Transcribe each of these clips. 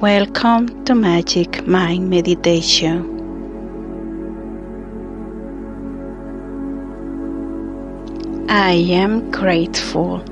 Welcome to Magic Mind Meditation. I am grateful.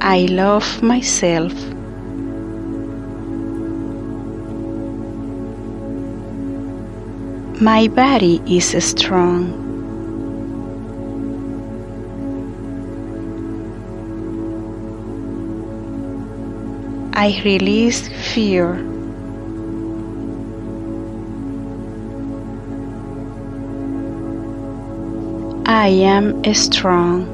I love myself. My body is strong. I release fear. I am strong.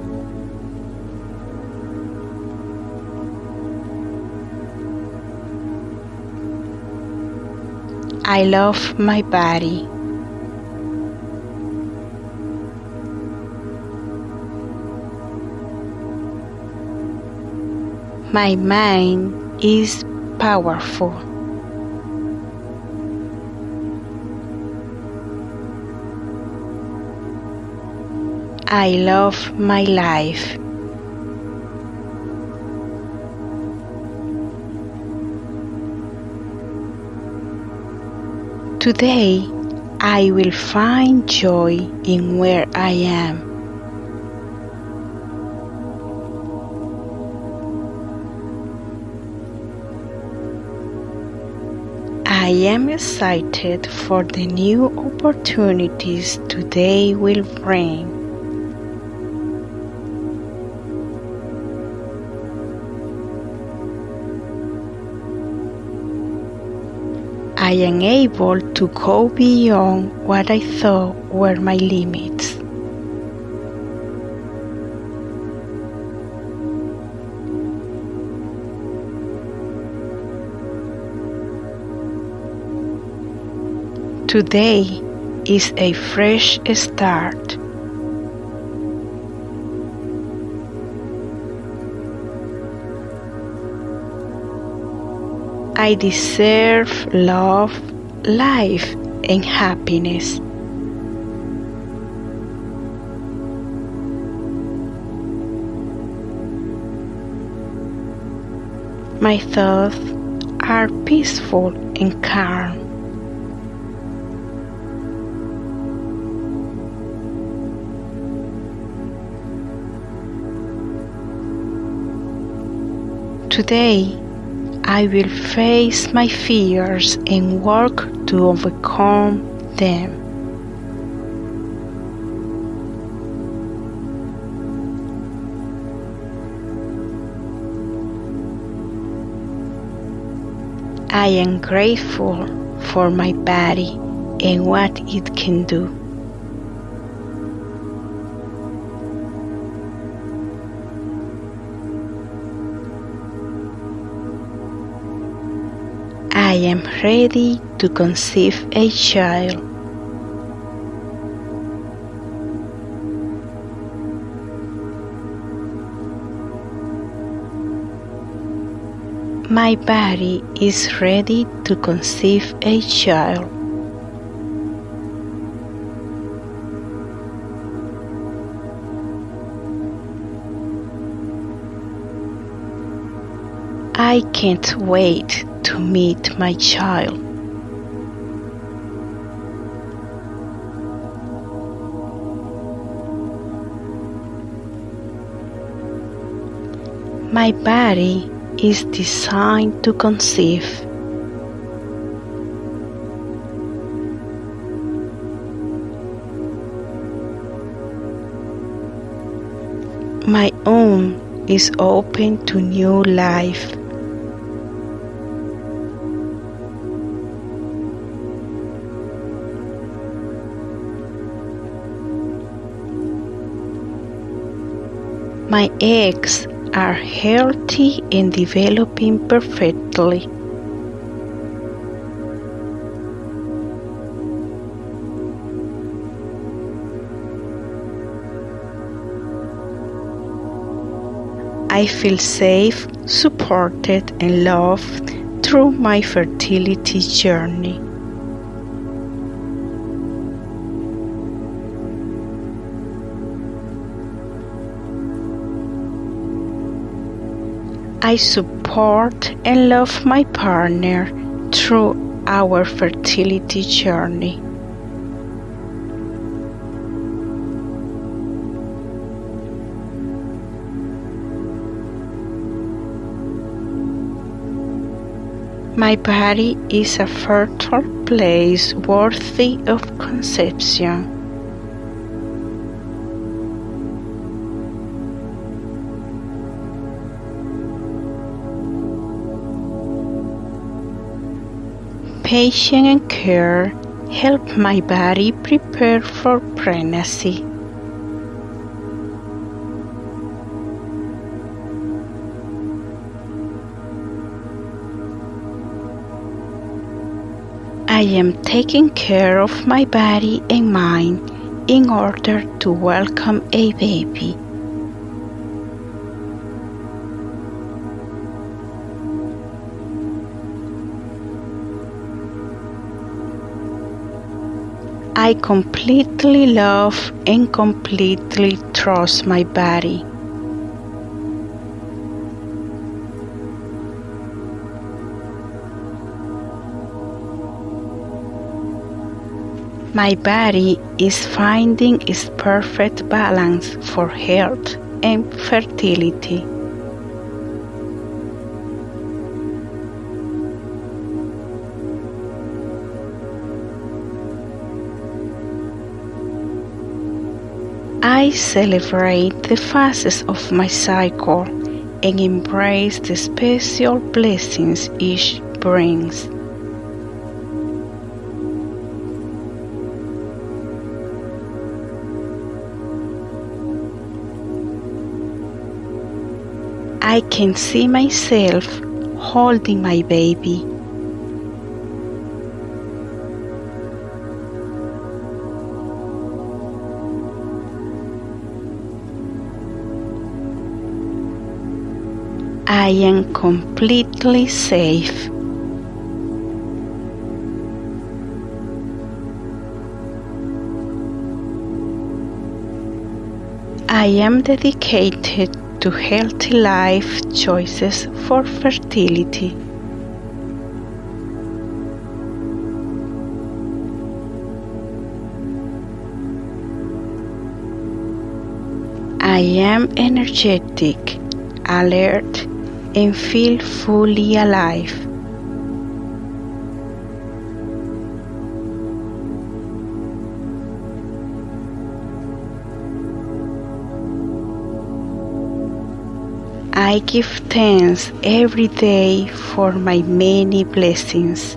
I love my body. My mind is powerful. I love my life. Today, I will find joy in where I am. I am excited for the new opportunities today will bring. I am able to go beyond what I thought were my limits. Today is a fresh start. I deserve love, life, and happiness. My thoughts are peaceful and calm. Today, I will face my fears and work to overcome them. I am grateful for my body and what it can do. Am ready to conceive a child. My body is ready to conceive a child. I can't wait to meet my child. My body is designed to conceive. My womb is open to new life. My eggs are healthy and developing perfectly. I feel safe, supported, and loved through my fertility journey. I support and love my partner through our fertility journey. My body is a fertile place worthy of conception. Patience and care help my body prepare for pregnancy. I am taking care of my body and mind in order to welcome a baby. I completely love and completely trust my body. My body is finding its perfect balance for health and fertility. I celebrate the phases of my cycle and embrace the special blessings each brings. I can see myself holding my baby. I am completely safe. I am dedicated to healthy life choices for fertility. I am energetic, alert, and feel fully alive. I give thanks every day for my many blessings.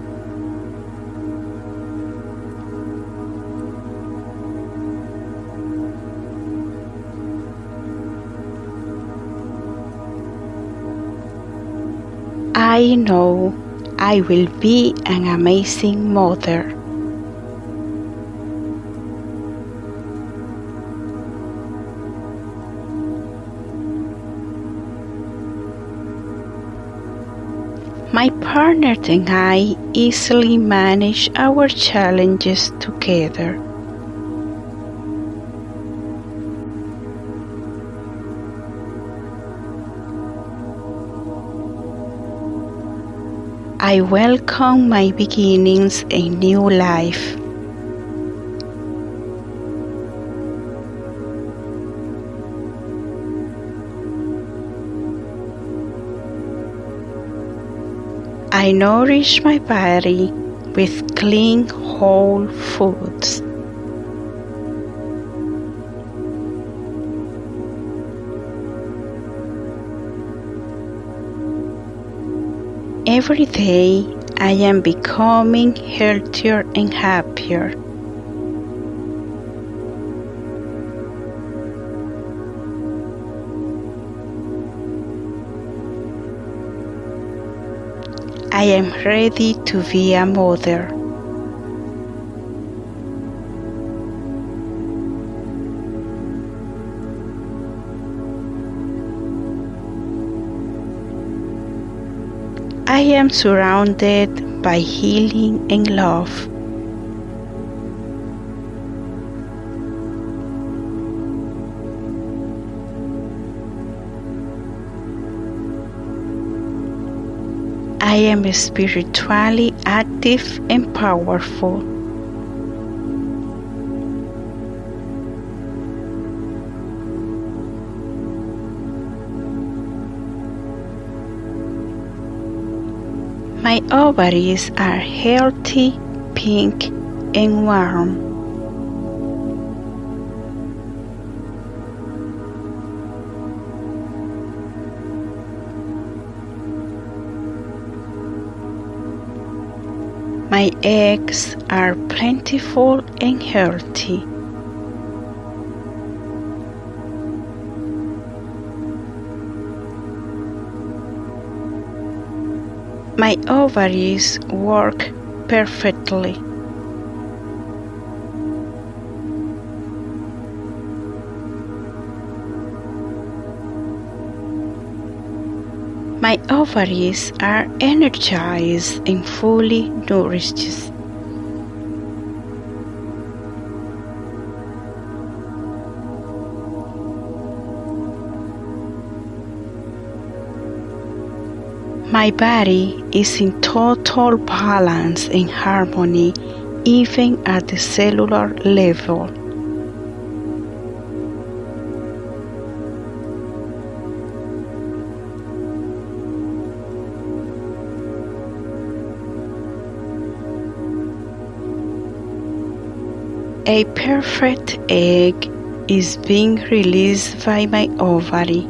I know I will be an amazing mother. My partner and I easily manage our challenges together. I welcome my beginnings a new life. I nourish my body with clean whole foods. Every day I am becoming healthier and happier. I am ready to be a mother. I am surrounded by healing and love. I am spiritually active and powerful. Ovaries are healthy, pink, and warm. My eggs are plentiful and healthy. Ovaries work perfectly. My ovaries are energized and fully nourished. My body is in total balance and harmony even at the cellular level. A perfect egg is being released by my ovary.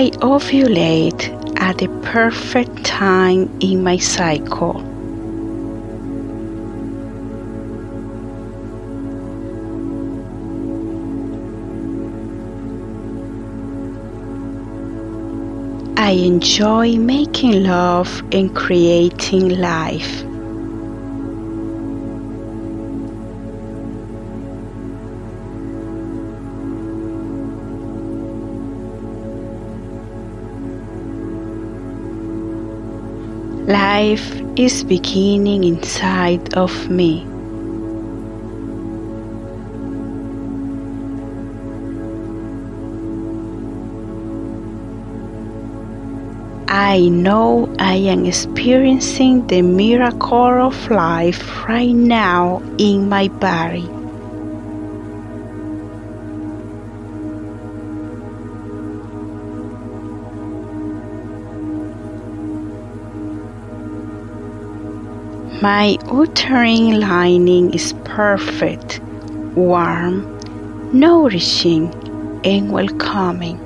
I ovulate at the perfect time in my cycle. I enjoy making love and creating life. Life is beginning inside of me. I know I am experiencing the miracle of life right now in my body. My uterine lining is perfect, warm, nourishing, and welcoming.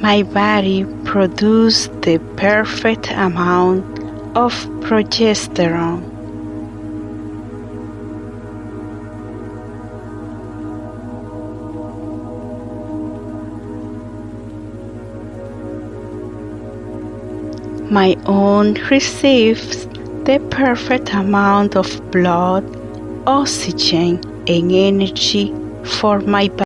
My body produces the perfect amount of progesterone. My own receives the perfect amount of blood, oxygen, and energy for my body.